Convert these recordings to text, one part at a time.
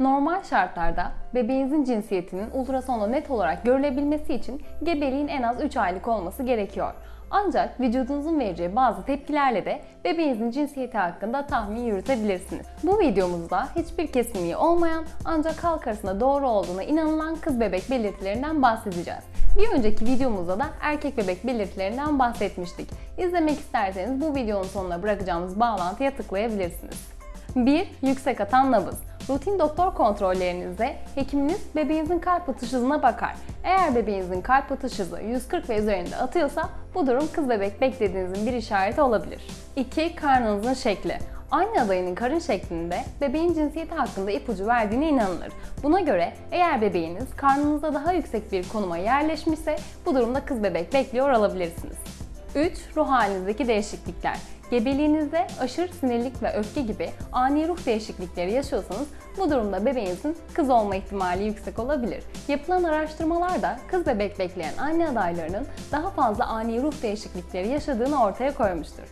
Normal şartlarda bebeğinizin cinsiyetinin ultrasonda net olarak görülebilmesi için gebeliğin en az 3 aylık olması gerekiyor. Ancak vücudunuzun vereceği bazı tepkilerle de bebeğinizin cinsiyeti hakkında tahmin yürütebilirsiniz. Bu videomuzda hiçbir kesinliği olmayan ancak halk arasında doğru olduğuna inanılan kız bebek belirtilerinden bahsedeceğiz. Bir önceki videomuzda da erkek bebek belirtilerinden bahsetmiştik. İzlemek isterseniz bu videonun sonuna bırakacağımız bağlantıya tıklayabilirsiniz. 1. Yüksek atan nabız. Rutin doktor kontrollerinizde hekiminiz bebeğinizin kalp atış hızına bakar. Eğer bebeğinizin kalp atış hızı 140 ve üzerinde atıyorsa bu durum kız bebek beklediğinizin bir işareti olabilir. 2. Karnınızın şekli. Anne adayının karın şeklinde bebeğin cinsiyeti hakkında ipucu verdiğine inanılır. Buna göre eğer bebeğiniz karnınızda daha yüksek bir konuma yerleşmişse bu durumda kız bebek bekliyor olabilirsiniz. 3. Ruh halinizdeki değişiklikler. Gebeliğinizde aşırı sinirlik ve öfke gibi ani ruh değişiklikleri yaşıyorsanız bu durumda bebeğinizin kız olma ihtimali yüksek olabilir. Yapılan araştırmalarda kız bebek bekleyen anne adaylarının daha fazla ani ruh değişiklikleri yaşadığını ortaya koymuştur.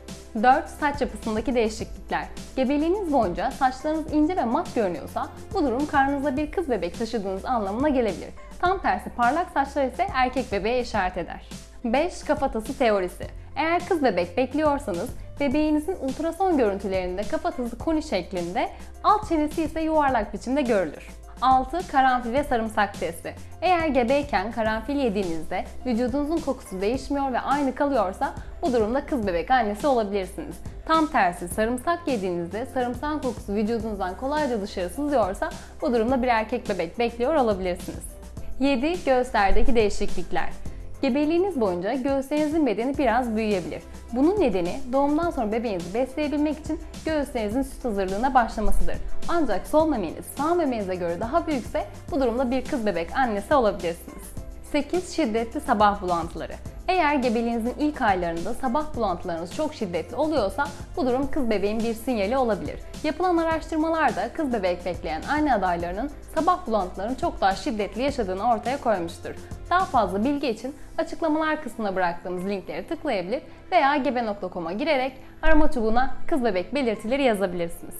4. Saç yapısındaki değişiklikler. Gebeliğiniz boyunca saçlarınız ince ve mat görünüyorsa bu durum karnınızda bir kız bebek taşıdığınız anlamına gelebilir. Tam tersi parlak saçlar ise erkek bebeğe işaret eder. 5. Kafatası teorisi. Eğer kız bebek bekliyorsanız bebeğinizin ultrason görüntülerinde kafatası koni şeklinde, alt çenesi ise yuvarlak biçimde görülür. 6. Karanfil ve sarımsak testi. Eğer gebeyken karanfil yediğinizde vücudunuzun kokusu değişmiyor ve aynı kalıyorsa bu durumda kız bebek annesi olabilirsiniz. Tam tersi sarımsak yediğinizde sarımsak kokusu vücudunuzdan kolayca dışarı sızıyorsa bu durumda bir erkek bebek bekliyor olabilirsiniz. 7. Göğüslerdeki değişiklikler. Gebeliğiniz boyunca göğüslerinizin bedeni biraz büyüyebilir. Bunun nedeni doğumdan sonra bebeğinizi besleyebilmek için göğüslerinizin süt hazırlığına başlamasıdır. Ancak sol memeniz sağ memenize göre daha büyükse bu durumda bir kız bebek annesi olabilirsiniz. 8. Şiddetli sabah bulantıları. Eğer gebeliğinizin ilk aylarında sabah bulantılarınız çok şiddetli oluyorsa bu durum kız bebeğin bir sinyali olabilir. Yapılan araştırmalarda kız bebek bekleyen anne adaylarının sabah bulantılarını çok daha şiddetli yaşadığını ortaya koymuştur. Daha fazla bilgi için açıklamalar kısmına bıraktığımız linkleri tıklayabilir veya gebe.com'a girerek arama çubuğuna kız bebek belirtileri yazabilirsiniz.